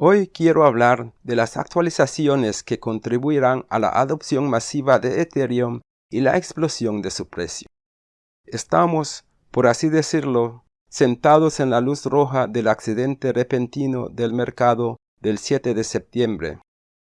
Hoy quiero hablar de las actualizaciones que contribuirán a la adopción masiva de Ethereum y la explosión de su precio. Estamos, por así decirlo, sentados en la luz roja del accidente repentino del mercado del 7 de septiembre.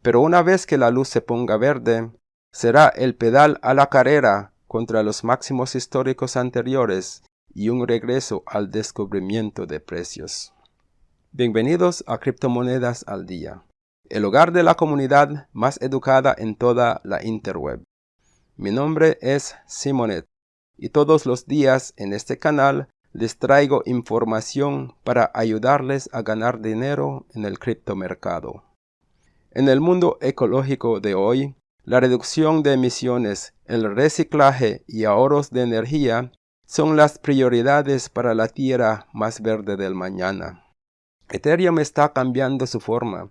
Pero una vez que la luz se ponga verde, será el pedal a la carrera contra los máximos históricos anteriores y un regreso al descubrimiento de precios. Bienvenidos a Criptomonedas al Día, el hogar de la comunidad más educada en toda la interweb. Mi nombre es Simonet y todos los días en este canal les traigo información para ayudarles a ganar dinero en el criptomercado. En el mundo ecológico de hoy, la reducción de emisiones, el reciclaje y ahorros de energía son las prioridades para la tierra más verde del mañana. Ethereum está cambiando su forma,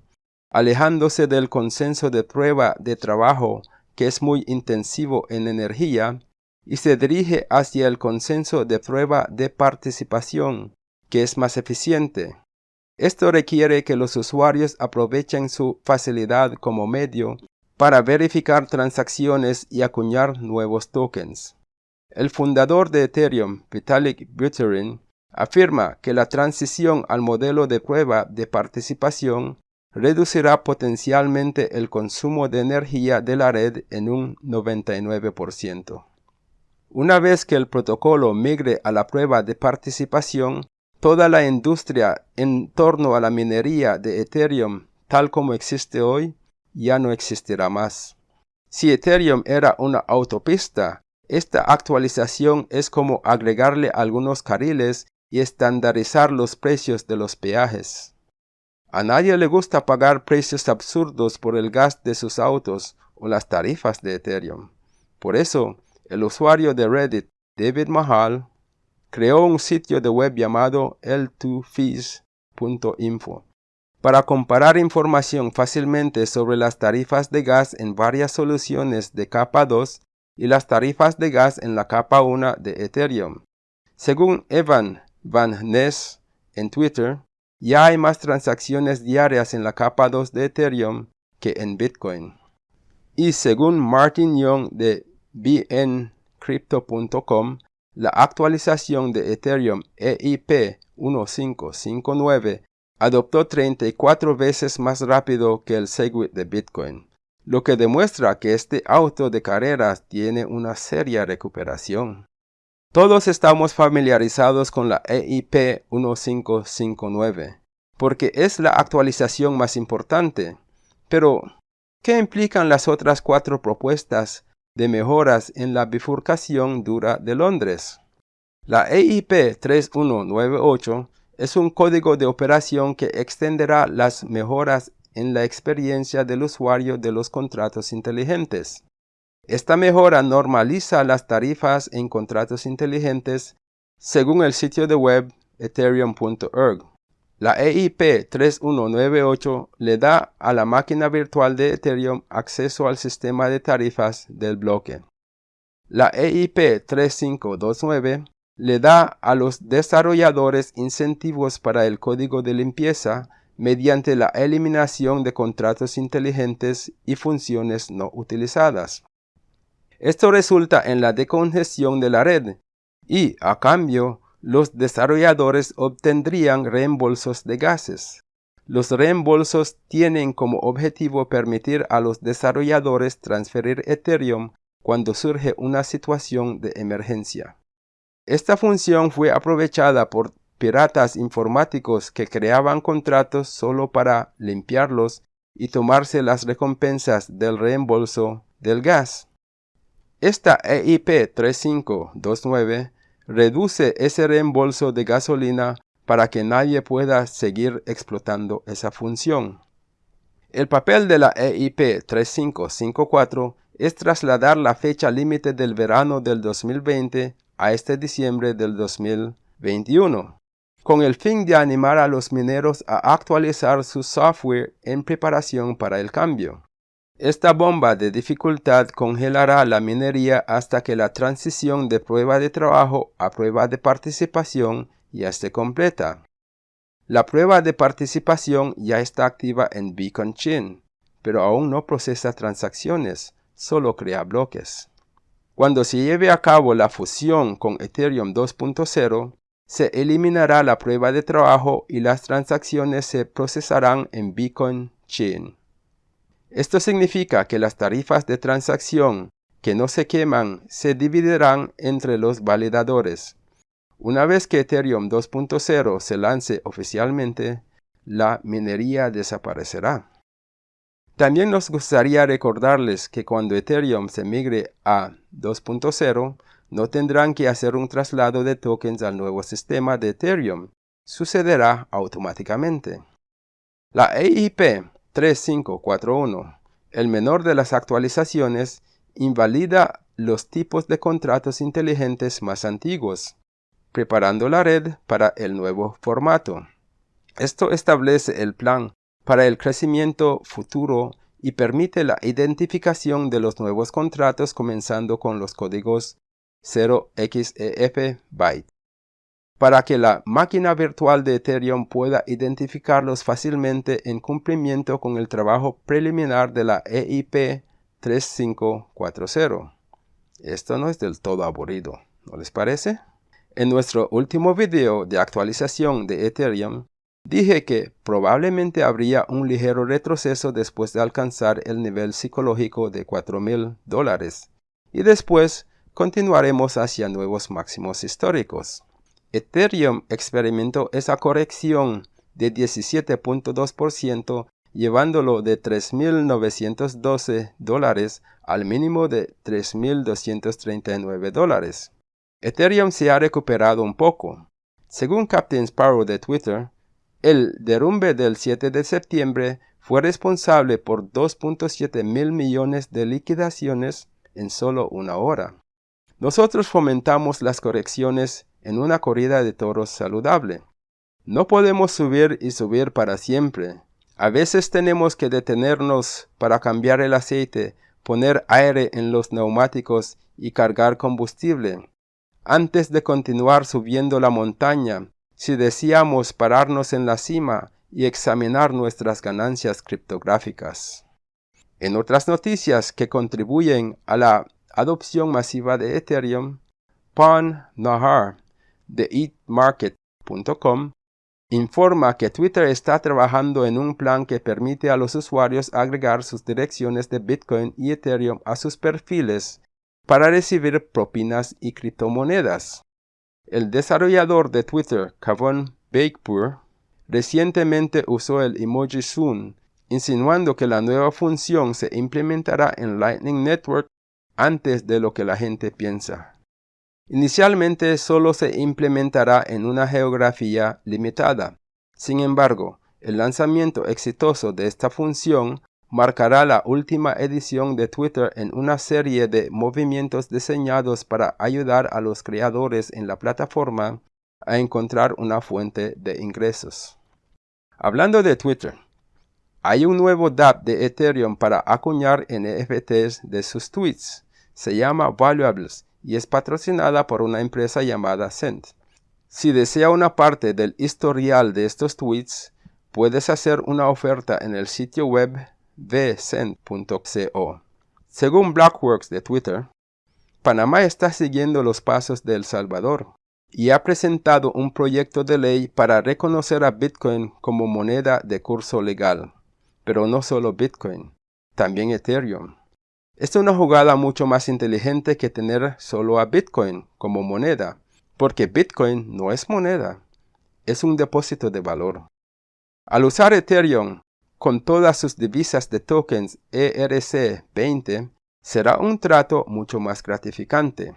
alejándose del consenso de prueba de trabajo que es muy intensivo en energía y se dirige hacia el consenso de prueba de participación que es más eficiente. Esto requiere que los usuarios aprovechen su facilidad como medio para verificar transacciones y acuñar nuevos tokens. El fundador de Ethereum, Vitalik Buterin, afirma que la transición al modelo de prueba de participación reducirá potencialmente el consumo de energía de la red en un 99%. Una vez que el protocolo migre a la prueba de participación, toda la industria en torno a la minería de Ethereum tal como existe hoy ya no existirá más. Si Ethereum era una autopista, esta actualización es como agregarle algunos carriles y estandarizar los precios de los peajes. A nadie le gusta pagar precios absurdos por el gas de sus autos o las tarifas de Ethereum. Por eso, el usuario de Reddit, David Mahal, creó un sitio de web llamado l2fees.info para comparar información fácilmente sobre las tarifas de gas en varias soluciones de capa 2 y las tarifas de gas en la capa 1 de Ethereum. Según Evan Van Ness en Twitter, ya hay más transacciones diarias en la capa 2 de Ethereum que en Bitcoin. Y según Martin Young de bncrypto.com, la actualización de Ethereum EIP 1559 adoptó 34 veces más rápido que el Segwit de Bitcoin, lo que demuestra que este auto de carreras tiene una seria recuperación. Todos estamos familiarizados con la EIP 1559, porque es la actualización más importante. Pero, ¿qué implican las otras cuatro propuestas de mejoras en la bifurcación dura de Londres? La EIP 3198 es un código de operación que extenderá las mejoras en la experiencia del usuario de los contratos inteligentes. Esta mejora normaliza las tarifas en contratos inteligentes según el sitio de web ethereum.org. La EIP 3198 le da a la máquina virtual de Ethereum acceso al sistema de tarifas del bloque. La EIP 3529 le da a los desarrolladores incentivos para el código de limpieza mediante la eliminación de contratos inteligentes y funciones no utilizadas. Esto resulta en la decongestión de la red y, a cambio, los desarrolladores obtendrían reembolsos de gases. Los reembolsos tienen como objetivo permitir a los desarrolladores transferir Ethereum cuando surge una situación de emergencia. Esta función fue aprovechada por piratas informáticos que creaban contratos solo para limpiarlos y tomarse las recompensas del reembolso del gas. Esta EIP 3529 reduce ese reembolso de gasolina para que nadie pueda seguir explotando esa función. El papel de la EIP 3554 es trasladar la fecha límite del verano del 2020 a este diciembre del 2021, con el fin de animar a los mineros a actualizar su software en preparación para el cambio. Esta bomba de dificultad congelará la minería hasta que la transición de prueba de trabajo a prueba de participación ya esté completa. La prueba de participación ya está activa en Beacon Chain, pero aún no procesa transacciones, solo crea bloques. Cuando se lleve a cabo la fusión con Ethereum 2.0, se eliminará la prueba de trabajo y las transacciones se procesarán en Beacon Chain. Esto significa que las tarifas de transacción que no se queman se dividirán entre los validadores. Una vez que Ethereum 2.0 se lance oficialmente, la minería desaparecerá. También nos gustaría recordarles que cuando Ethereum se migre a 2.0, no tendrán que hacer un traslado de tokens al nuevo sistema de Ethereum. Sucederá automáticamente. La EIP 3541, el menor de las actualizaciones, invalida los tipos de contratos inteligentes más antiguos, preparando la red para el nuevo formato. Esto establece el plan para el crecimiento futuro y permite la identificación de los nuevos contratos comenzando con los códigos 0xEF byte. Para que la máquina virtual de Ethereum pueda identificarlos fácilmente en cumplimiento con el trabajo preliminar de la EIP 3540. Esto no es del todo aburrido, ¿no les parece? En nuestro último video de actualización de Ethereum, dije que probablemente habría un ligero retroceso después de alcanzar el nivel psicológico de 4.000 dólares, y después continuaremos hacia nuevos máximos históricos. Ethereum experimentó esa corrección de 17.2% llevándolo de 3.912 dólares al mínimo de 3.239 dólares. Ethereum se ha recuperado un poco. Según Captain Sparrow de Twitter, el derrumbe del 7 de septiembre fue responsable por 2.7 mil millones de liquidaciones en solo una hora. Nosotros fomentamos las correcciones en una corrida de toros saludable. No podemos subir y subir para siempre. A veces tenemos que detenernos para cambiar el aceite, poner aire en los neumáticos y cargar combustible. Antes de continuar subiendo la montaña, si deseamos pararnos en la cima y examinar nuestras ganancias criptográficas. En otras noticias que contribuyen a la adopción masiva de Ethereum, Pan Nahar de eatmarket.com informa que Twitter está trabajando en un plan que permite a los usuarios agregar sus direcciones de Bitcoin y Ethereum a sus perfiles para recibir propinas y criptomonedas. El desarrollador de Twitter, Kavon Bakepur, recientemente usó el emoji Soon, insinuando que la nueva función se implementará en Lightning Network antes de lo que la gente piensa. Inicialmente solo se implementará en una geografía limitada. Sin embargo, el lanzamiento exitoso de esta función marcará la última edición de Twitter en una serie de movimientos diseñados para ayudar a los creadores en la plataforma a encontrar una fuente de ingresos. Hablando de Twitter, hay un nuevo DApp de Ethereum para acuñar NFTs de sus tweets. Se llama Valuables y es patrocinada por una empresa llamada Cent. Si desea una parte del historial de estos tweets, puedes hacer una oferta en el sitio web vcent.co. Según Blockworks de Twitter, Panamá está siguiendo los pasos de El Salvador y ha presentado un proyecto de ley para reconocer a Bitcoin como moneda de curso legal. Pero no solo Bitcoin, también Ethereum. Es una jugada mucho más inteligente que tener solo a Bitcoin como moneda, porque Bitcoin no es moneda, es un depósito de valor. Al usar Ethereum con todas sus divisas de tokens ERC20, será un trato mucho más gratificante.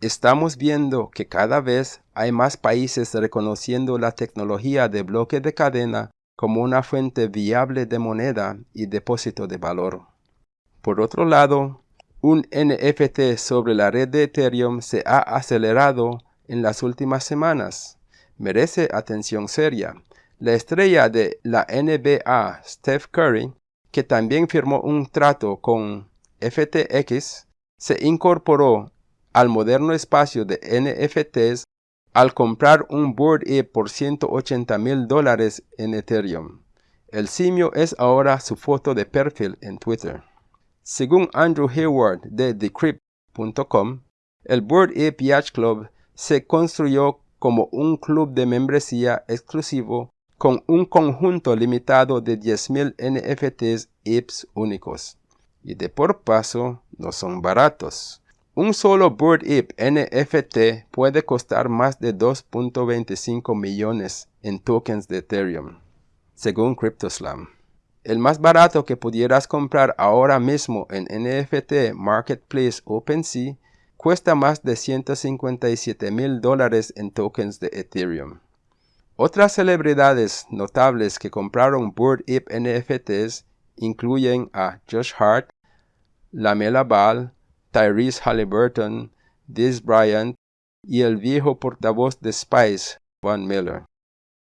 Estamos viendo que cada vez hay más países reconociendo la tecnología de bloque de cadena como una fuente viable de moneda y depósito de valor. Por otro lado, un NFT sobre la red de Ethereum se ha acelerado en las últimas semanas. Merece atención seria. La estrella de la NBA, Steph Curry, que también firmó un trato con FTX, se incorporó al moderno espacio de NFTs al comprar un Board Ape por 180 mil dólares en Ethereum. El simio es ahora su foto de perfil en Twitter. Según Andrew Hayward de Decrypt.com, el Board Ape Yacht Club se construyó como un club de membresía exclusivo con un conjunto limitado de 10.000 NFTs apes únicos. Y de por paso, no son baratos. Un solo Board Ape NFT puede costar más de 2.25 millones en tokens de Ethereum, según CryptoSlam. El más barato que pudieras comprar ahora mismo en NFT Marketplace OpenSea cuesta más de 157 mil dólares en tokens de Ethereum. Otras celebridades notables que compraron Board Ape NFTs incluyen a Josh Hart, Lamela Ball, Tyrese Halliburton, Diz Bryant y el viejo portavoz de Spice, Von Miller.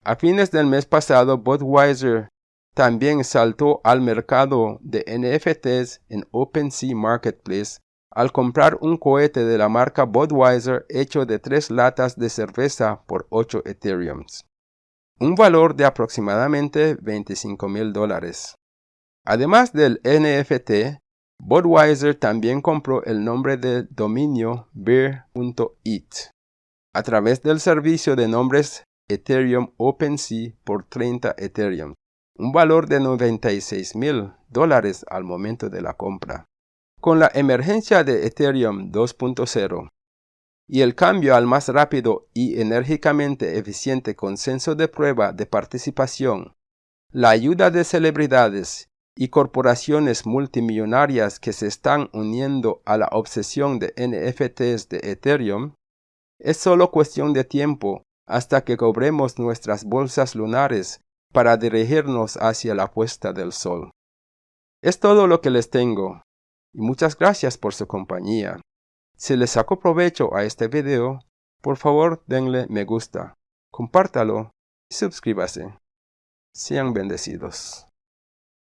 A fines del mes pasado, Budweiser también saltó al mercado de NFTs en OpenSea Marketplace al comprar un cohete de la marca Budweiser hecho de tres latas de cerveza por 8 Ethereums, un valor de aproximadamente 25 mil dólares. Además del NFT, Budweiser también compró el nombre de dominio beer.it a través del servicio de nombres Ethereum OpenSea por 30 Ethereum, un valor de 96 mil dólares al momento de la compra. Con la emergencia de Ethereum 2.0 y el cambio al más rápido y enérgicamente eficiente consenso de prueba de participación, la ayuda de celebridades y corporaciones multimillonarias que se están uniendo a la obsesión de NFTs de Ethereum, es solo cuestión de tiempo hasta que cobremos nuestras bolsas lunares para dirigirnos hacia la puesta del sol. Es todo lo que les tengo y muchas gracias por su compañía. Si les sacó provecho a este video, por favor denle me gusta, compártalo y suscríbase. Sean bendecidos.